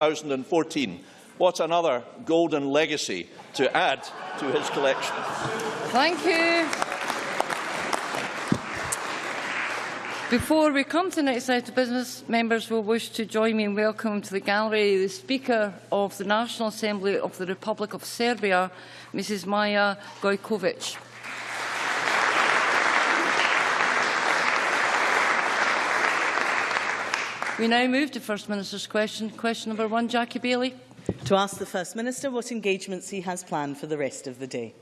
2014. What another golden legacy to add to his collection. Thank you. Before we come to the next item of business, members will wish to join me in welcoming to the gallery the Speaker of the National Assembly of the Republic of Serbia, Mrs Maja Gojkovic. We now move to First Minister's question. Question number one, Jackie Bailey. To ask the First Minister what engagements he has planned for the rest of the day.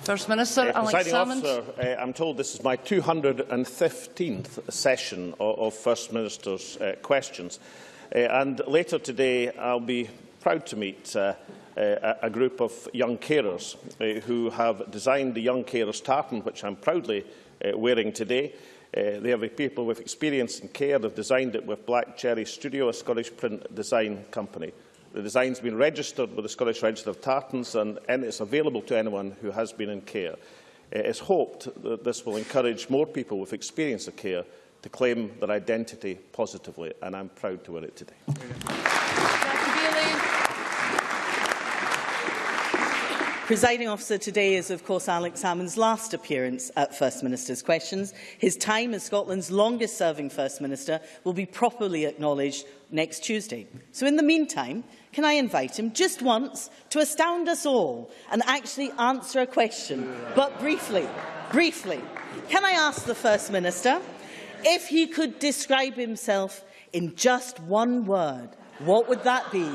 First Minister, uh, Alex Salmond. Officer, uh, I'm told this is my 215th session of, of First Minister's uh, questions. Uh, and later today, I'll be proud to meet uh, uh, a group of young carers uh, who have designed the Young Carers Tartan, which I'm proudly uh, wearing today. Uh, they are the people with experience in care. They've designed it with Black Cherry Studio, a Scottish print design company. The design has been registered with the Scottish Register of Tartans and, and it's available to anyone who has been in care. Uh, it's hoped that this will encourage more people with experience of care to claim their identity positively, and I'm proud to wear it today. Presiding officer today is, of course, Alex Salmond's last appearance at First Minister's Questions. His time as Scotland's longest-serving First Minister will be properly acknowledged next Tuesday. So in the meantime, can I invite him just once to astound us all and actually answer a question, but briefly, briefly. Can I ask the First Minister if he could describe himself in just one word, what would that be?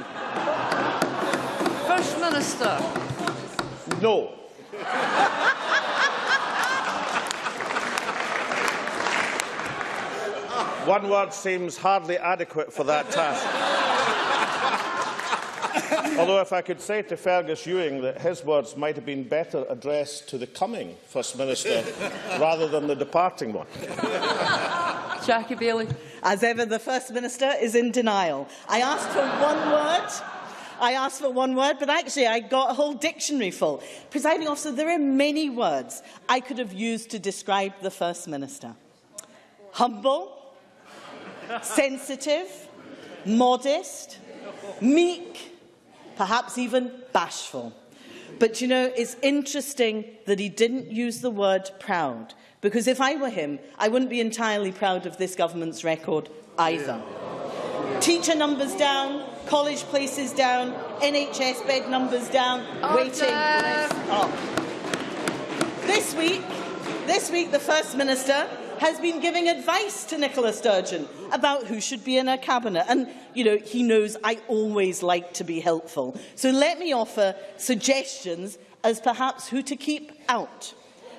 First Minister. No. One word seems hardly adequate for that task. Although if I could say to Fergus Ewing that his words might have been better addressed to the coming First Minister rather than the departing one. Jackie Baillie. As ever, the First Minister is in denial. I asked for one word I asked for one word, but actually I got a whole dictionary full. Presiding officer, there are many words I could have used to describe the First Minister. Humble, sensitive, modest, meek, perhaps even bashful. But you know, it's interesting that he didn't use the word proud, because if I were him, I wouldn't be entirely proud of this government's record either. Teacher numbers down, college places down, NHS bed numbers down, Order. waiting up. This week, this week the First Minister has been giving advice to Nicola Sturgeon about who should be in her cabinet. And, you know, he knows I always like to be helpful. So let me offer suggestions as perhaps who to keep out.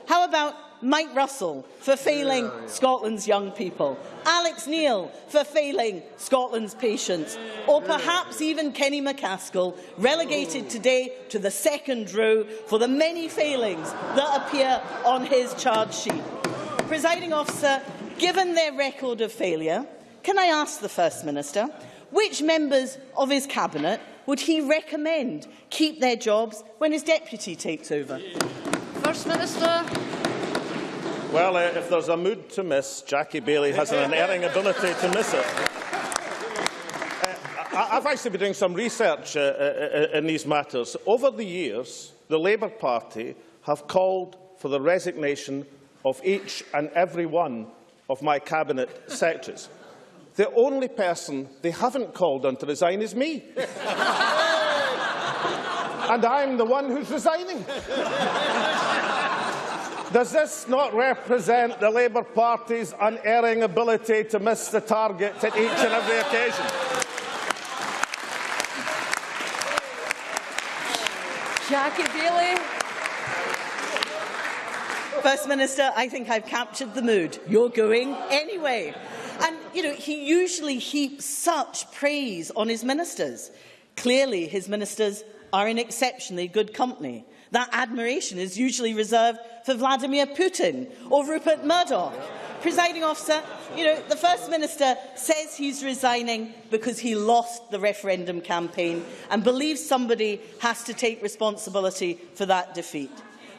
How about Mike Russell for failing yeah, yeah. Scotland's young people, Alex Neil for failing Scotland's patients, or perhaps even Kenny MacAskill, relegated today to the second row for the many failings that appear on his charge sheet. Presiding officer, given their record of failure, can I ask the First Minister which members of his cabinet would he recommend keep their jobs when his deputy takes over? First Minister. Well, uh, if there's a mood to miss, Jackie Baillie has an unerring ability to miss it. Uh, I've actually been doing some research uh, uh, uh, in these matters. Over the years, the Labour Party have called for the resignation of each and every one of my cabinet secretaries. The only person they haven't called on to resign is me. and I'm the one who's resigning. Does this not represent the Labour Party's unerring ability to miss the target at each and every occasion? Jackie Baillie. First Minister, I think I've captured the mood. You're going anyway. And, you know, he usually heaps such praise on his ministers. Clearly, his ministers are in exceptionally good company. That admiration is usually reserved for Vladimir Putin or Rupert Murdoch. Presiding officer, you know, the First Minister says he's resigning because he lost the referendum campaign and believes somebody has to take responsibility for that defeat.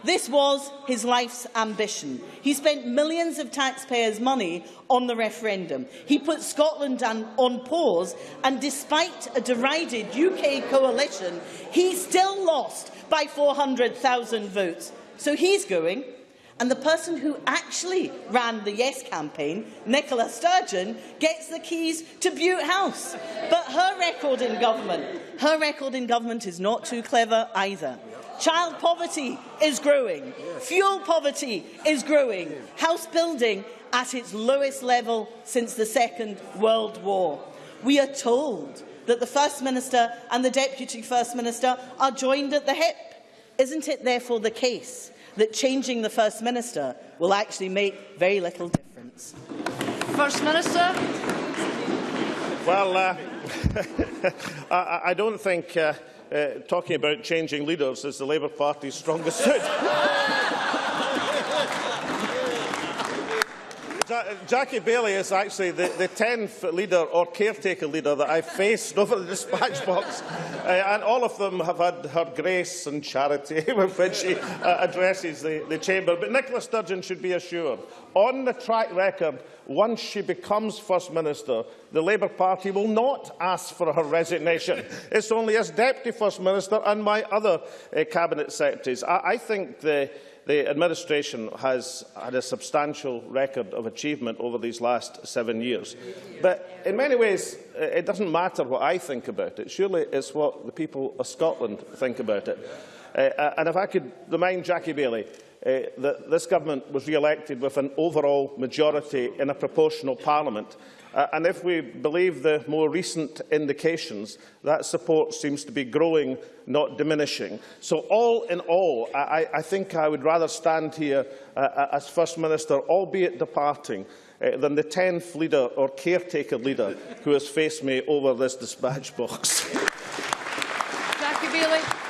This was his life's ambition. He spent millions of taxpayers' money on the referendum. He put Scotland on, pause, and despite a derided UK coalition, he still lost by 400,000 votes. So he's going. And the person who actually ran the Yes campaign, Nicola Sturgeon, gets the keys to Bute House. But her record in government, her record in government is not too clever either. Child poverty is growing. Fuel poverty is growing. House building at its lowest level since the Second World War. We are told that the First Minister and the Deputy First Minister are joined at the hip. Isn't it therefore the case that changing the First Minister will actually make very little difference? First Minister. Well, uh, I, I don't think uh, uh, talking about changing leaders is the Labour Party's strongest suit. Ja Jackie Baillie is actually the, the 10th leader or caretaker leader that I've faced over the dispatch box, uh, and all of them have had her grace and charity with which she uh, addresses the, the chamber. But Nicola Sturgeon should be assured, on the track record, once she becomes First Minister, the Labour Party will not ask for her resignation. It's only as Deputy First Minister and my other uh, Cabinet Secretaries. I, I think the the administration has had a substantial record of achievement over these last seven years. But in many ways, uh, it doesn't matter what I think about it. Surely it's what the people of Scotland think about it. Uh, and if I could remind Jackie Baillie uh, that this government was re-elected with an overall majority in a proportional parliament. Uh, and if we believe the more recent indications, that support seems to be growing, not diminishing. So all in all, I, I think I would rather stand here uh, as First Minister, albeit departing, uh, than the 10th leader or caretaker leader who has faced me over this dispatch box. Jackie Baillie.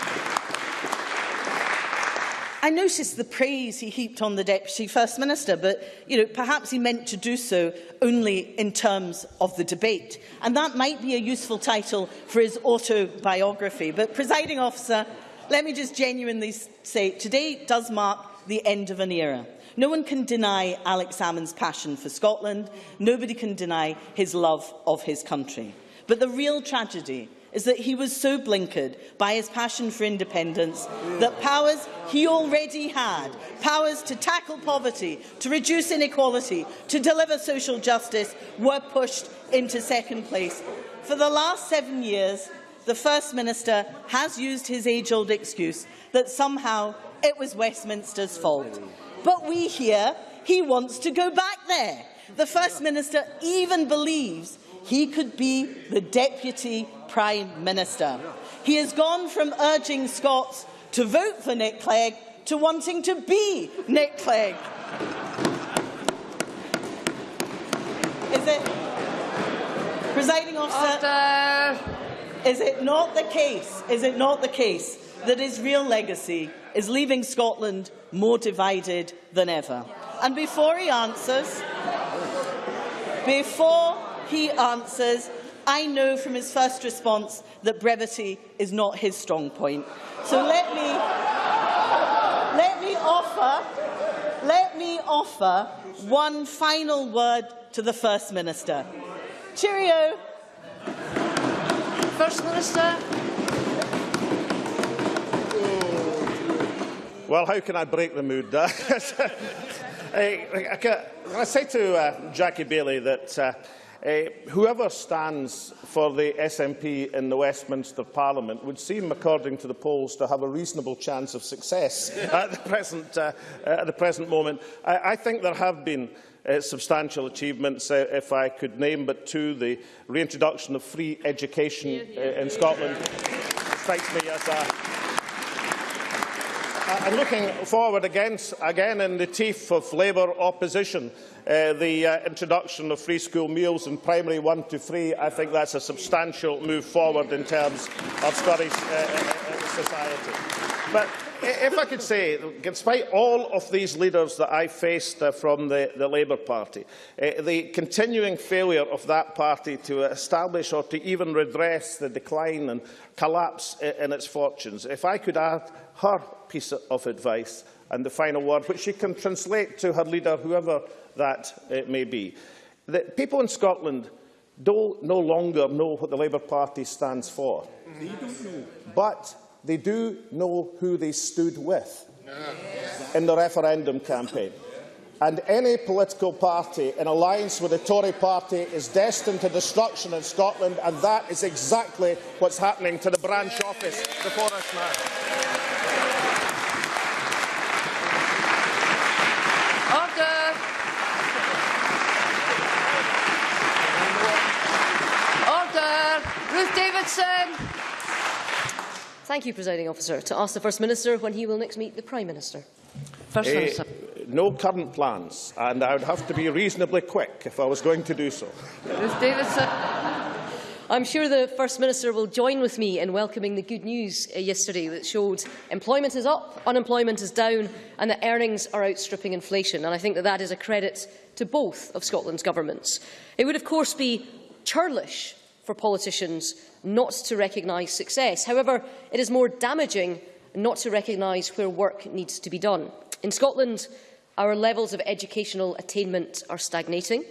I noticed the praise he heaped on the Deputy First Minister, but you know, perhaps he meant to do so only in terms of the debate. And that might be a useful title for his autobiography. But, presiding officer, let me just genuinely say, today does mark the end of an era. No one can deny Alex Salmond's passion for Scotland. Nobody can deny his love of his country. But the real tragedy is that he was so blinkered by his passion for independence that powers he already had, powers to tackle poverty, to reduce inequality, to deliver social justice, were pushed into second place. For the last seven years, the First Minister has used his age-old excuse that somehow it was Westminster's fault. But we hear he wants to go back there. The First Minister even believes he could be the Deputy Prime Minister. He has gone from urging Scots to vote for Nick Clegg to wanting to be Nick Clegg. Is it, presiding officer, Order. is it not the case, is it not the case that his real legacy is leaving Scotland more divided than ever? And before he answers, before he answers, I know from his first response that brevity is not his strong point. So let me, let me offer, let me offer one final word to the First Minister. Cheerio. First Minister. Well, how can I break the mood? I, I, I, say to uh, Jackie Baillie that uh, Uh, whoever stands for the SNP in the Westminster Parliament would seem, according to the polls, to have a reasonable chance of success at, the present, uh, at the present moment. I, I think there have been uh, substantial achievements, uh, if I could name but two. The reintroduction of free education uh, in Scotland strikes me as a and looking forward against, again in the teeth of Labour opposition, uh, the uh, introduction of free school meals in primary 1 to 3, I think that's a substantial move forward in terms of Scottish uh, uh, uh society. But if I could say, despite all of these leaders that I faced uh, from the, the Labour Party, uh, the continuing failure of that party to establish or to even redress the decline and collapse in its fortunes, if I could add her piece of advice, and the final word, which she can translate to her leader, whoever that uh, may be. The people in Scotland do no longer know what the Labour Party stands for. They don't know. But they do know who they stood with in the referendum campaign. And any political party in alliance with the Tory party is destined to destruction in Scotland, and that is exactly what's happening to the branch office before us now. Order. Order. Ruth Davidson. Thank you, Presiding Officer. To ask the First Minister when he will next meet the Prime Minister. First Eh, Minister. no current plans, and I would have to be reasonably quick if I was going to do so. Ruth Davidson. I'm sure the First Minister will join with me in welcoming the good news uh, yesterday that showed employment is up, unemployment is down and that earnings are outstripping inflation. And I think that that is a credit to both of Scotland's governments. It would, of course, be churlish for politicians not to recognise success. However, it is more damaging not to recognise where work needs to be done. In Scotland, our levels of educational attainment are stagnating.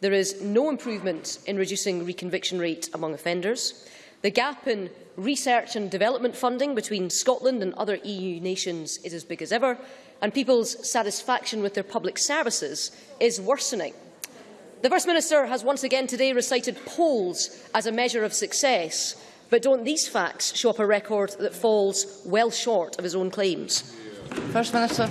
There is no improvement in reducing reconviction rate among offenders. The gap in research and development funding between Scotland and other EU nations is as big as ever, and people's satisfaction with their public services is worsening. The First Minister has once again today recited polls as a measure of success, but don't these facts show up a record that falls well short of his own claims? First Minister.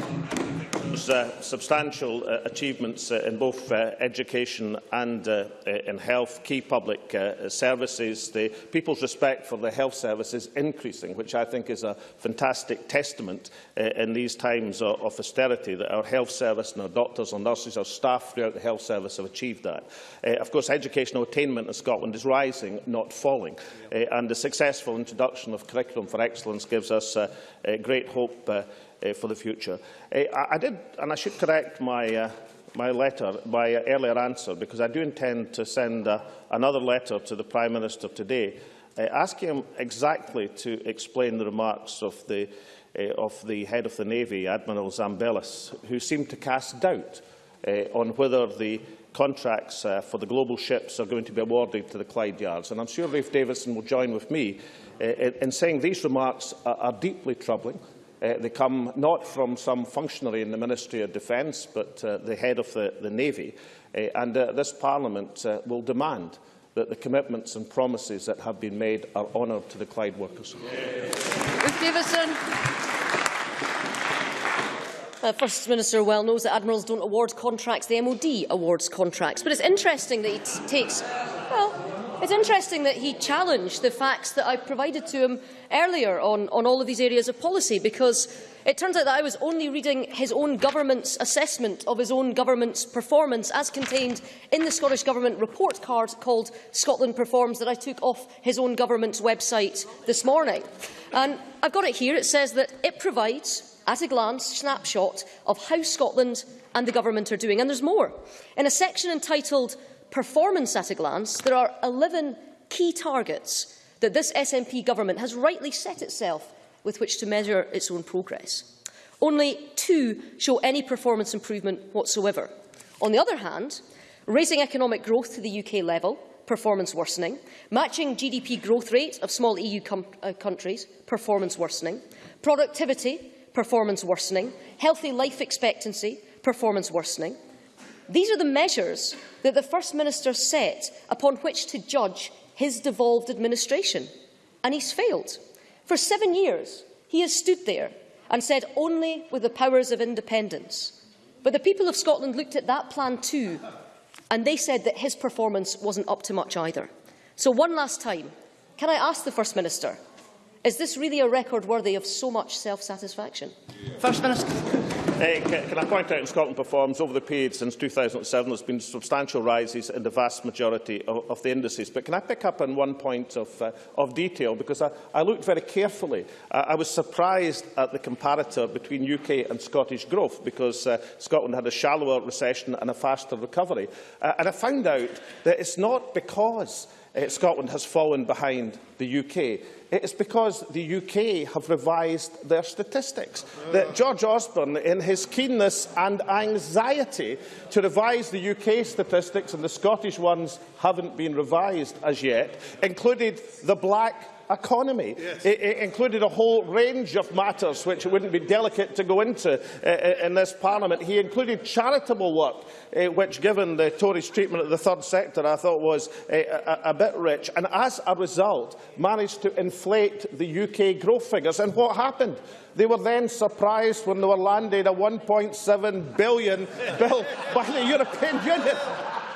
Uh, substantial uh, achievements uh, in both uh, education and uh, in health, key public uh, services, the people's respect for the health services increasing, which I think is a fantastic testament uh, in these times of, of austerity that our health service and our doctors and nurses, our staff throughout the health service have achieved that. Uh, of course, educational attainment in Scotland is rising, not falling, uh, and the successful introduction of Curriculum for Excellence gives us uh, uh, great hope uh, uh, for the future. Uh, I, I did, and I should correct my, uh, my letter, my uh, earlier answer, because I do intend to send uh, another letter to the Prime Minister today, uh, asking him exactly to explain the remarks of the, uh, of the head of the Navy, Admiral Zambellas, who seemed to cast doubt uh, on whether the contracts uh, for the global ships are going to be awarded to the Clyde Yards. And I'm sure Ruth Davidson will join with me uh, in saying these remarks are, are deeply troubling. Uh, they come not from some functionary in the Ministry of Defence, but uh, the head of the, the Navy. Uh, and uh, this Parliament uh, will demand that the commitments and promises that have been made are honoured to the Clyde workers. Ruth Davidson. Uh, First Minister well knows that Admirals don't award contracts, the MOD awards contracts. But it's interesting that he takes... It's interesting that he challenged the facts that I provided to him earlier on, on all of these areas of policy, because it turns out that I was only reading his own government's assessment of his own government's performance as contained in the Scottish Government report card called Scotland Performs that I took off his own government's website this morning. And I've got it here. It says that it provides at a glance snapshot of how Scotland and the government are doing. And there's more. In a section entitled Performance at a Glance, there are 11 key targets that this SNP government has rightly set itself with which to measure its own progress. Only two show any performance improvement whatsoever. On the other hand, raising economic growth to the UK level, performance worsening, matching GDP growth rate of small EU uh, countries, performance worsening, productivity, performance worsening, healthy life expectancy, performance worsening. These are the measures that the First Minister set upon which to judge his devolved administration. And he's failed. For seven years, he has stood there and said only with the powers of independence. But the people of Scotland looked at that plan too, and they said that his performance wasn't up to much either. So one last time, can I ask the First Minister, is this really a record worthy of so much self-satisfaction? First Minister. Uh, can, I point out in Scotland Performs, over the period since 2007, there's been substantial rises in the vast majority of, of the indices. But can I pick up on one point of, uh, of detail? Because I, I looked very carefully. Uh, I was surprised at the comparator between UK and Scottish growth, because uh, Scotland had a shallower recession and a faster recovery. Uh, and I found out that it's not because uh, Scotland has fallen behind the UK. It is because the UK have revised their statistics. That George Osborne, in his keenness and anxiety to revise the UK statistics, and the Scottish ones haven't been revised as yet, included the black economy. Yes. It, it included a whole range of matters which it wouldn't be delicate to go into uh, in this Parliament. He included charitable work, uh, which, given the Tories' treatment of the third sector, I thought was uh, a, a bit rich, and as a result managed to inflate the UK growth figures. And what happened? They were then surprised when they were landed a 1.7 billion bill by the European Union.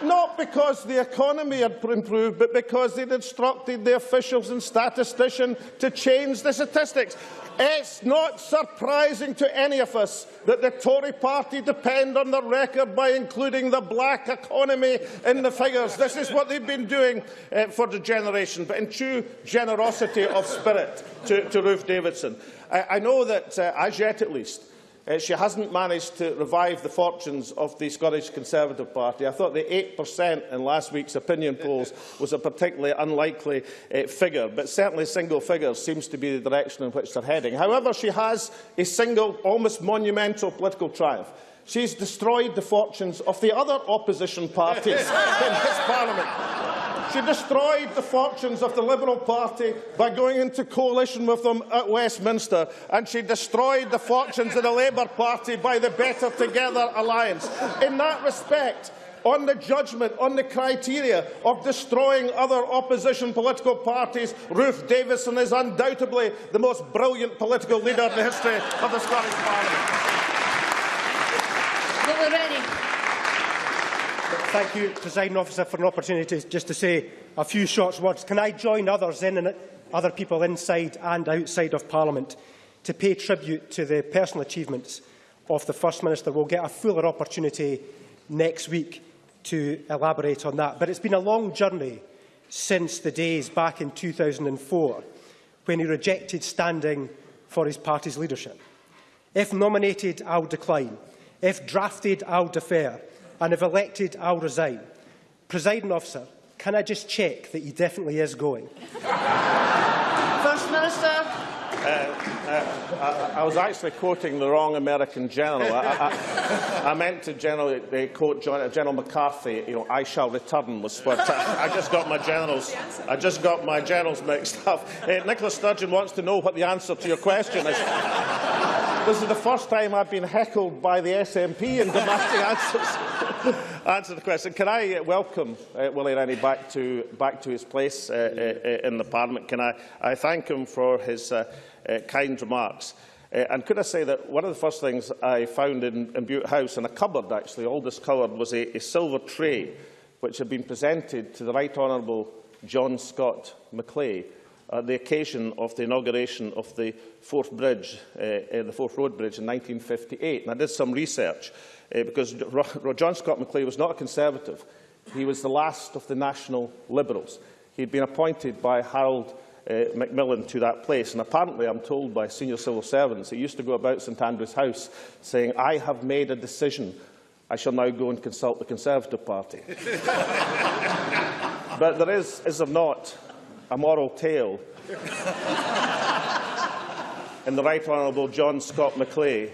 Not because the economy had improved, but because they'd instructed the officials and statisticians to change the statistics. It's not surprising to any of us that the Tory party depend on the record by including the black economy in the figures. This is what they've been doing uh, for the generation, but in true generosity of spirit to, to Ruth Davidson. I, I know that, uh, as yet at least, Uh, she hasn't managed to revive the fortunes of the Scottish Conservative Party. I thought the 8% in last week's opinion polls was a particularly unlikely uh, figure, but certainly single figures seems to be the direction in which they're heading. However, she has a single, almost monumental political triumph. She's destroyed the fortunes of the other opposition parties in this Parliament. She destroyed the fortunes of the Liberal Party by going into coalition with them at Westminster, and she destroyed the fortunes of the Labour Party by the Better Together alliance. In that respect, on the judgment, on the criteria of destroying other opposition political parties, Ruth Davidson is undoubtedly the most brilliant political leader in the history of the Scottish Parliament. Thank you, Presiding Officer, for an opportunity just to say a few short words. Can I join others in and other people inside and outside of Parliament to pay tribute to the personal achievements of the First Minister? We'll get a fuller opportunity next week to elaborate on that. But it's been a long journey since the days back in 2004 when he rejected standing for his party's leadership. If nominated, I'll decline. If drafted, I'll defer and if elected, I'll resign. Presiding officer, can I just check that he definitely is going? First Minister. Uh, uh, I, I was actually quoting the wrong American general. I, I, I meant to general, uh, quote General MacArthur. You know, "I shall return" was what I, I just got my generals. I just got my generals mixed up. Uh, Nicola Sturgeon wants to know what the answer to your question is. This is the first time I've been heckled by the SNP in demanding answers. answer the question. Can I uh, welcome uh, Willie Rennie back to, back to his place uh, uh, in the Parliament? Can I, I thank him for his uh, uh, kind remarks? Uh, and could I say that one of the first things I found in, in Bute House, in a cupboard actually, all discoloured, was a, a silver tray which had been presented to the Right Honourable John Scott Maclay at the occasion of the inauguration of the Forth, Bridge, uh, uh, the Forth Road Bridge in 1958. And I did some research uh, because John Scott Maclay was not a Conservative. He was the last of the National Liberals. He had been appointed by Harold uh, Macmillan to that place. And apparently, I'm told by senior civil servants, he used to go about St Andrew's House saying, I have made a decision. I shall now go and consult the Conservative Party. but there is, is there not, a moral tale in the Right Honourable John Scott Maclay,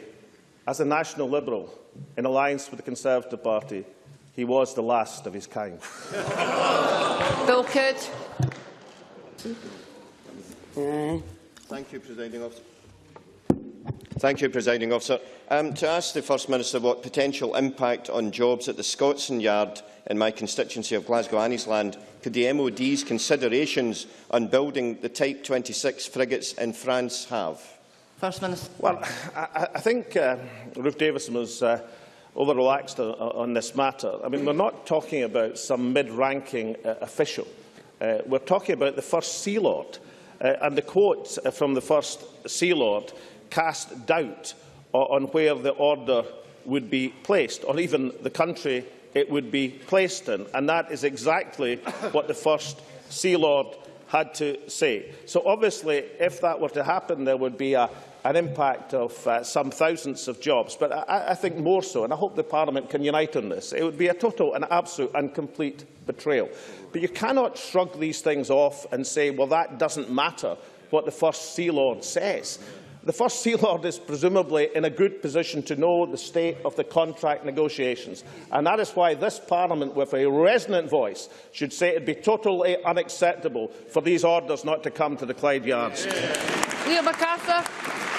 as a National Liberal in alliance with the Conservative Party, he was the last of his kind. Bill Kidd. Thank you, Presiding Officer. Thank you, Presiding Officer. Um, to ask the First Minister what potential impact on jobs at the Scotstoun Yard in my constituency of Glasgow Anniesland could the MOD's considerations on building the Type 26 frigates in France have? First Minister. Well, I, I think uh, Ruth Davidson was uh, over-relaxed on, on this matter. I mean, we're not talking about some mid-ranking uh, official. Uh, we're talking about the First Sea Lord. Uh, and the quote from the First Sea Lord cast doubt on where the order would be placed, or even the country it would be placed in. And that is exactly what the First Sea Lord had to say. So obviously, if that were to happen, there would be a, an impact of uh, some thousands of jobs. But I, I think more so, and I hope the Parliament can unite on this, it would be a total and absolute and complete betrayal. But you cannot shrug these things off and say, well, that doesn't matter what the First Sea Lord says. The First Sea Lord is presumably in a good position to know the state of the contract negotiations. And that is why this Parliament, with a resonant voice, should say it would be totally unacceptable for these orders not to come to the Clyde Yards. Liam McArthur.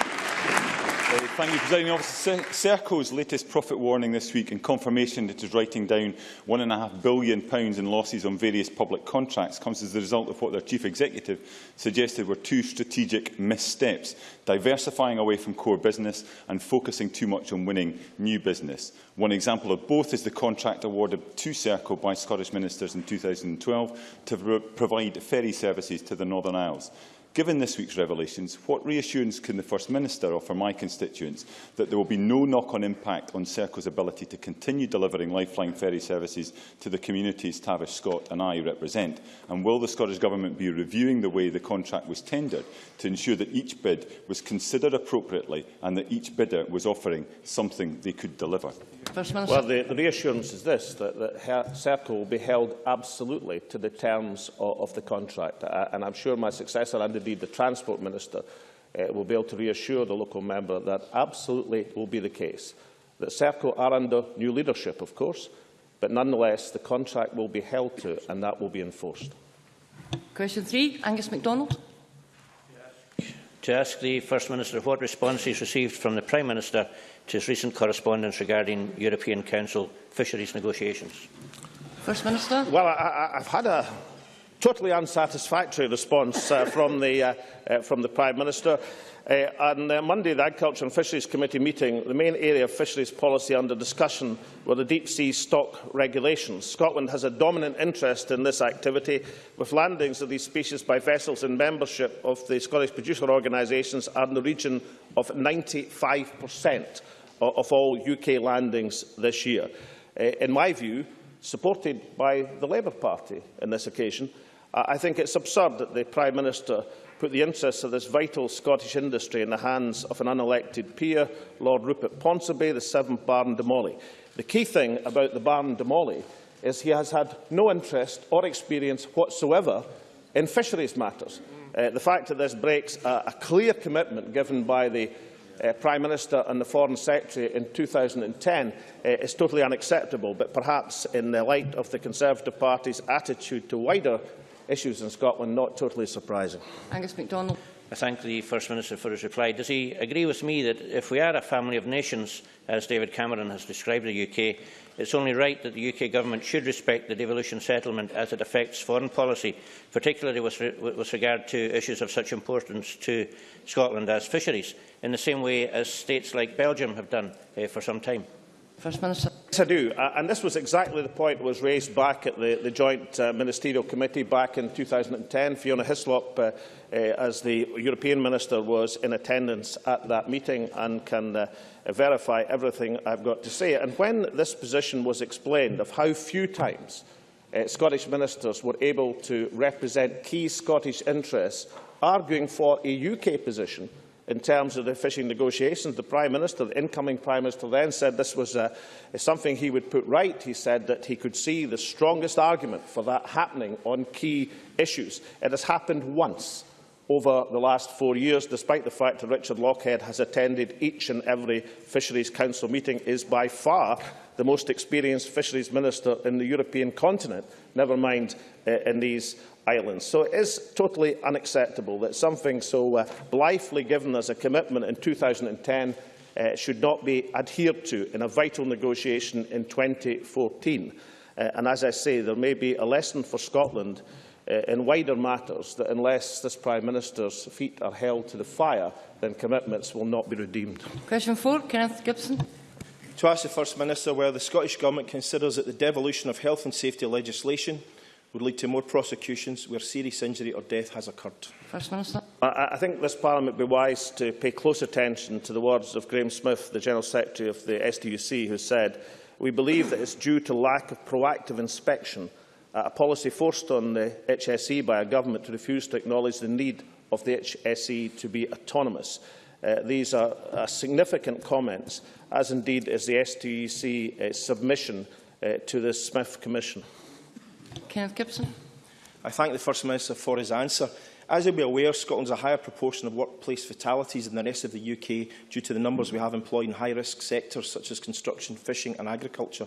Thank you, Presiding Officer. Serco's latest profit warning this week and confirmation that it is writing down £1.5 billion in losses on various public contracts comes as the result of what their Chief Executive suggested were two strategic missteps, diversifying away from core business and focusing too much on winning new business. One example of both is the contract awarded to Serco by Scottish ministers in 2012 to provide ferry services to the Northern Isles. Given this week's revelations, what reassurance can the First Minister offer my constituents that there will be no knock-on impact on Serco's ability to continue delivering lifeline ferry services to the communities Tavish Scott and I represent? And will the Scottish Government be reviewing the way the contract was tendered to ensure that each bid was considered appropriately and that each bidder was offering something they could deliver? First Minister. Well, the, the reassurance is this, that, that Serco will be held absolutely to the terms of, of the contract. Uh, and I'm sure my successor, and indeed the Transport Minister, uh, will be able to reassure the local member that absolutely will be the case. That Serco are under new leadership, of course, but nonetheless the contract will be held to and that will be enforced. Question three, Angus MacDonald. to ask the First Minister what response he has received from the Prime Minister to his recent correspondence regarding European Council fisheries negotiations. First Minister. Well, I, I've had a, totally unsatisfactory response uh, from, the, uh, uh, from the Prime Minister. Uh, on uh, Monday, the Agriculture and Fisheries Committee meeting, the main area of fisheries policy under discussion were the deep sea stock regulations. Scotland has a dominant interest in this activity, with landings of these species by vessels in membership of the Scottish producer organisations are in the region of 95 per cent of all UK landings this year. Uh, in my view, supported by the Labour Party on this occasion, I think it's absurd that the Prime Minister put the interests of this vital Scottish industry in the hands of an unelected peer, Lord Rupert Ponsonby, the seventh Baron de Mauley. The key thing about the Baron de Mauley is he has had no interest or experience whatsoever in fisheries matters. Uh, the fact that this breaks a, a clear commitment given by the uh, Prime Minister and the Foreign Secretary in 2010 uh, is totally unacceptable, but perhaps in the light of the Conservative Party's attitude to wider issues in Scotland, not totally surprising. Angus MacDonald. I thank the First Minister for his reply. Does he agree with me that if we are a family of nations, as David Cameron has described the UK, it's only right that the UK Government should respect the devolution settlement as it affects foreign policy, particularly with, re with regard to issues of such importance to Scotland as fisheries, in the same way as states like Belgium have done uh, for some time? First Minister. Yes, I do. Uh, and this was exactly the point that was raised back at the, the Joint uh, Ministerial Committee back in 2010. Fiona Hyslop, uh, uh, as the European Minister, was in attendance at that meeting and can uh, verify everything I've got to say. And when this position was explained of how few times uh, Scottish ministers were able to represent key Scottish interests arguing for a UK position, in terms of the fishing negotiations. The Prime Minister, the incoming Prime Minister then said this was uh, something he would put right. He said that he could see the strongest argument for that happening on key issues. It has happened once over the last four years, despite the fact that Richard Lochhead has attended each and every Fisheries Council meeting, is by far the most experienced fisheries minister in the European continent, never mind uh, in these islands. So it is totally unacceptable that something so uh, blithely given as a commitment in 2010 uh, should not be adhered to in a vital negotiation in 2014. Uh, and as I say, there may be a lesson for Scotland in wider matters that unless this Prime Minister's feet are held to the fire, then commitments will not be redeemed. Question four, Kenneth Gibson. To ask the First Minister whether the Scottish Government considers that the devolution of health and safety legislation would lead to more prosecutions where serious injury or death has occurred. First Minister. I, I think this Parliament would be wise to pay close attention to the words of Graham Smith, the General Secretary of the STUC, who said, we believe that it's due to lack of proactive inspection uh, a policy forced on the HSE by a government to refuse to acknowledge the need of the HSE to be autonomous. Uh, these are uh, significant comments, as indeed is the STUC uh, submission uh, to the Smith Commission. Kenneth Gibson. I thank the First Minister for his answer. As you'll be aware, Scotland has a higher proportion of workplace fatalities than the rest of the UK due to the numbers we have employed in high-risk sectors such as construction, fishing and agriculture.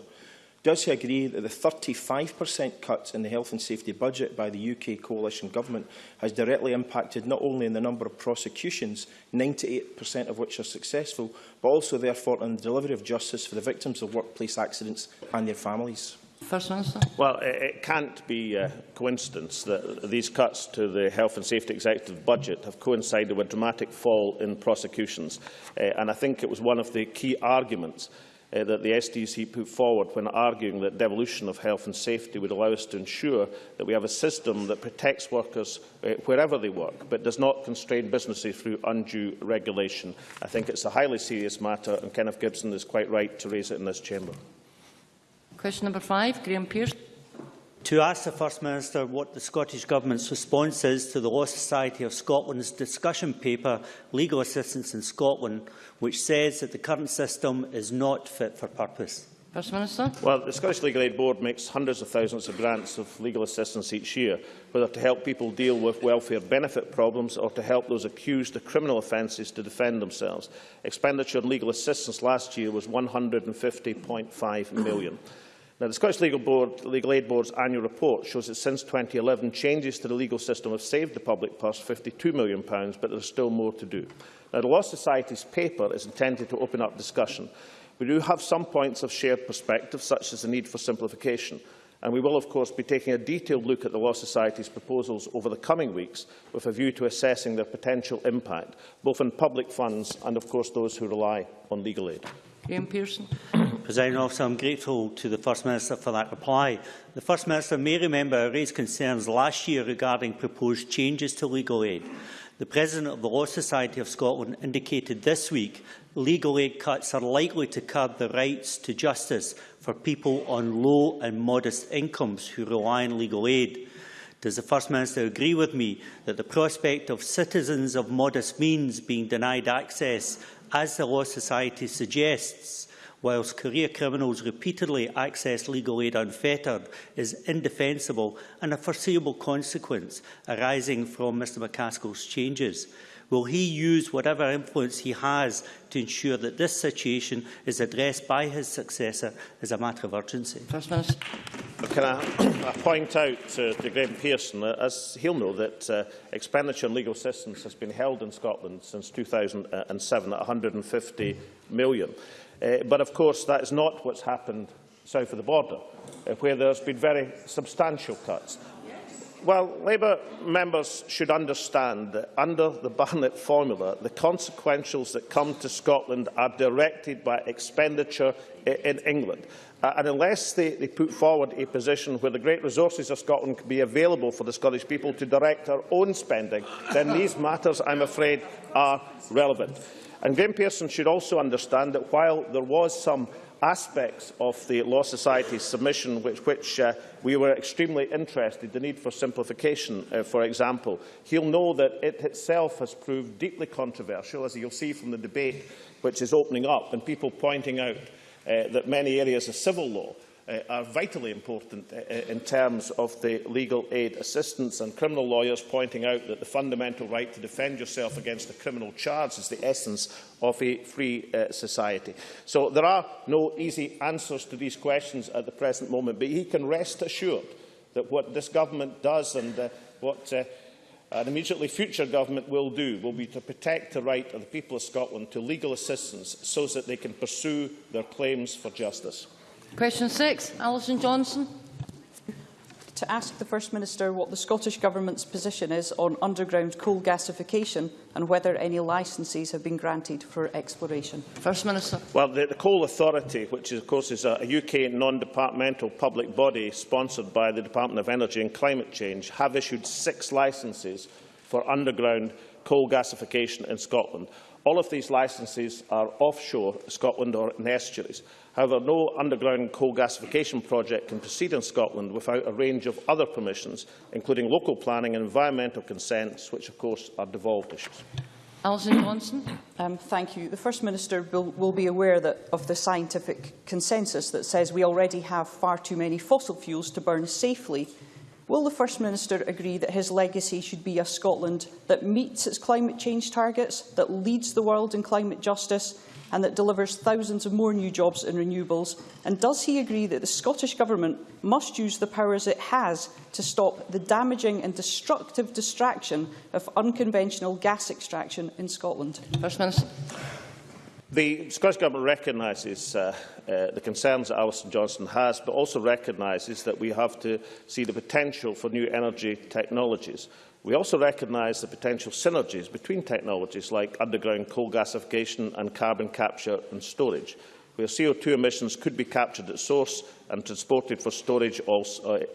Does he agree that the 35% cuts in the health and safety budget by the UK coalition government has directly impacted not only in the number of prosecutions, 98% of which are successful, but also therefore on the delivery of justice for the victims of workplace accidents and their families? First Minister. Well, it, it can't be a coincidence that these cuts to the health and safety executive budget have coincided with a dramatic fall in prosecutions. Uh, and I think it was one of the key arguments uh, that the SDC put forward when arguing that devolution of health and safety would allow us to ensure that we have a system that protects workers uh, wherever they work, but does not constrain businesses through undue regulation. I think it's a highly serious matter, and Kenneth Gibson is quite right to raise it in this chamber. Question number five, Graham Pearce. To ask the First Minister what the Scottish Government's response is to the Law Society of Scotland's discussion paper, Legal Assistance in Scotland, which says that the current system is not fit for purpose. First Minister. Well, the Scottish Legal Aid Board makes hundreds of thousands of grants of legal assistance each year, whether to help people deal with welfare benefit problems or to help those accused of criminal offences to defend themselves. Expenditure on legal assistance last year was £150.5 million. Now, the Scottish Legal, Board, Legal Aid Board's annual report shows that since 2011, changes to the legal system have saved the public purse £52 million, but there is still more to do. Now, the Law Society's paper is intended to open up discussion. We do have some points of shared perspective, such as the need for simplification, and we will, of course, be taking a detailed look at the Law Society's proposals over the coming weeks with a view to assessing their potential impact, both on public funds and, of course, those who rely on legal aid. Graham Pearson. President Officer, I'm grateful to the First Minister for that reply. The First Minister may remember I raised concerns last year regarding proposed changes to legal aid. The President of the Law Society of Scotland indicated this week legal aid cuts are likely to curb the rights to justice for people on low and modest incomes who rely on legal aid. Does the First Minister agree with me that the prospect of citizens of modest means being denied access, as the Law Society suggests, whilst career criminals repeatedly access legal aid unfettered, is indefensible and a foreseeable consequence arising from Mr McCaskill's changes? Will he use whatever influence he has to ensure that this situation is addressed by his successor as a matter of urgency? First Minister. Can I, I point out to, to Graham Pearson, uh, as he'll know, that uh, expenditure on legal assistance has been held in Scotland since 2007 at 150 million. Uh, but of course, that is not what's happened south of the border, uh, where there's been very substantial cuts. Well, Labour members should understand that under the Barnett formula, the consequentials that come to Scotland are directed by expenditure in England. Uh, and unless they, they put forward a position where the great resources of Scotland can be available for the Scottish people to direct our own spending, then these matters, I'm afraid, are relevant. And Graham Pearson should also understand that while there was some aspects of the Law Society's submission which, which uh, we were extremely interested, the need for simplification, uh, for example, he'll know that it itself has proved deeply controversial, as you'll see from the debate which is opening up, and people pointing out uh, that many areas of civil law uh, are vitally important uh, uh, in terms of the legal aid assistance and criminal lawyers pointing out that the fundamental right to defend yourself against a criminal charge is the essence of a free uh, society. So there are no easy answers to these questions at the present moment, but he can rest assured that what this government does and uh, what uh, an immediately future government will do will be to protect the right of the people of Scotland to legal assistance so that they can pursue their claims for justice. Question six, Alison Johnstone. To ask the First Minister what the Scottish Government's position is on underground coal gasification and whether any licences have been granted for exploration. First Minister. Well, the, the Coal Authority, which is, of course is a, a UK non-departmental public body sponsored by the Department of Energy and Climate Change, have issued six licences for underground coal gasification in Scotland. All of these licences are offshore Scotland or in estuaries. However, no underground coal gasification project can proceed in Scotland without a range of other permissions, including local planning and environmental consents, which of course are devolved issues. Alison Johnstone. Um, thank you. The First Minister will, will be aware that, of the scientific consensus that says we already have far too many fossil fuels to burn safely. Will the First Minister agree that his legacy should be a Scotland that meets its climate change targets, that leads the world in climate justice and that delivers thousands of more new jobs in renewables? And does he agree that the Scottish Government must use the powers it has to stop the damaging and destructive distraction of unconventional gas extraction in Scotland? First Minister. The Scottish Government recognises uh, uh, the concerns that Alison Johnstone has, but also recognises that we have to see the potential for new energy technologies. We also recognise the potential synergies between technologies like underground coal gasification and carbon capture and storage, where CO2 emissions could be captured at source and transported for storage uh,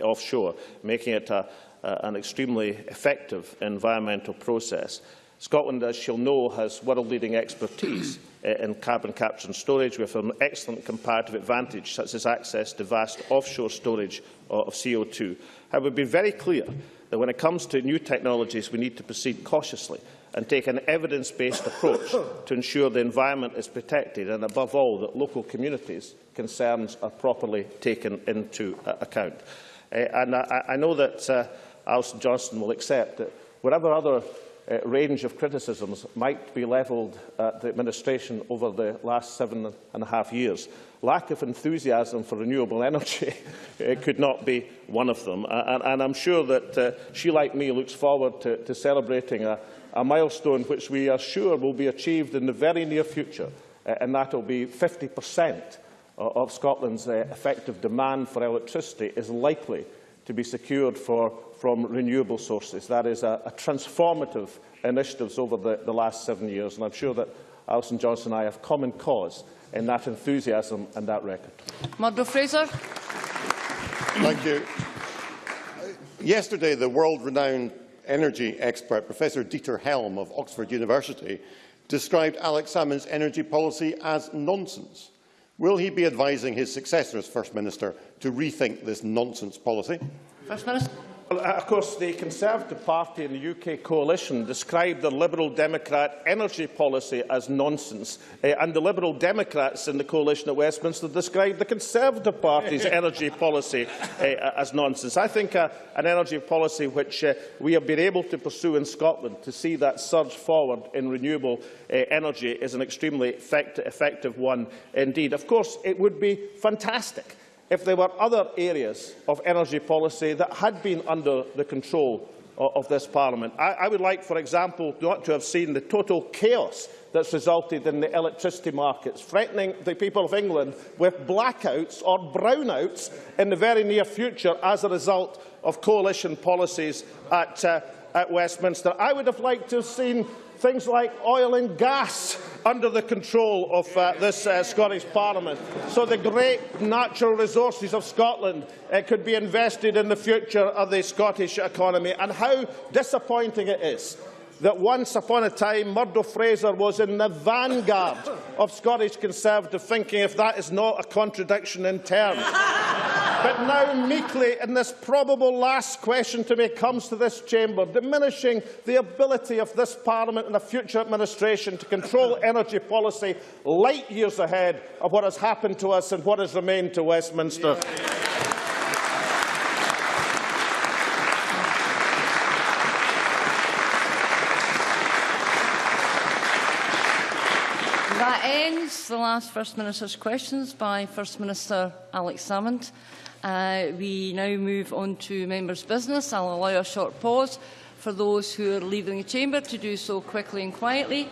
offshore, making it a, uh, an extremely effective environmental process. Scotland, as she'll know, has world-leading expertise in carbon capture and storage with an excellent comparative advantage, such as access to vast offshore storage of CO2. I would be very clear that when it comes to new technologies, we need to proceed cautiously and take an evidence-based approach to ensure the environment is protected and, above all, that local communities' concerns are properly taken into uh, account. Uh, and I, I know that uh, Alison Johnstone will accept that whatever other uh, range of criticisms might be levelled at the administration over the last seven and a half years. Lack of enthusiasm for renewable energy could not be one of them. And, and I'm sure that uh, she, like me, looks forward to, to celebrating a, a milestone which we are sure will be achieved in the very near future, uh, and that will be 50% of Scotland's uh, effective demand for electricity is likely to be secured for from renewable sources. That is a, a transformative initiative over the, the last seven years, and I'm sure that Alison Johnstone and I have common cause in that enthusiasm and that record. Murdo Fraser. Thank you. Yesterday, the world-renowned energy expert, Professor Dieter Helm of Oxford University, described Alex Salmond's energy policy as nonsense. Will he be advising his successor as First Minister to rethink this nonsense policy? First Minister. Well, uh, of course, the Conservative Party and the UK coalition described the Liberal Democrat energy policy as nonsense, uh, and the Liberal Democrats in the coalition at Westminster described the Conservative Party's energy policy uh, as nonsense. I think uh, an energy policy which uh, we have been able to pursue in Scotland to see that surge forward in renewable uh, energy is an extremely effect effective one indeed. Of course, it would be fantastic if there were other areas of energy policy that had been under the control of, of this Parliament. I, I would like, for example, not to have seen the total chaos that's resulted in the electricity markets, threatening the people of England with blackouts or brownouts in the very near future as a result of coalition policies at, uh, at Westminster. I would have liked to have seen things like oil and gas under the control of uh, this uh, Scottish Parliament. So the great natural resources of Scotland uh, could be invested in the future of the Scottish economy. And how disappointing it is that once upon a time Murdo Fraser was in the vanguard of Scottish Conservative thinking, if that is not a contradiction in terms. But now meekly, in this probable last question to me, comes to this chamber, diminishing the ability of this Parliament and a future administration to control energy policy light years ahead of what has happened to us and what has remained to Westminster. Yeah. That ends the last First Minister's questions by First Minister Alex Salmond. Uh, we now move on to members' business. I'll allow a short pause for those who are leaving the chamber to do so quickly and quietly.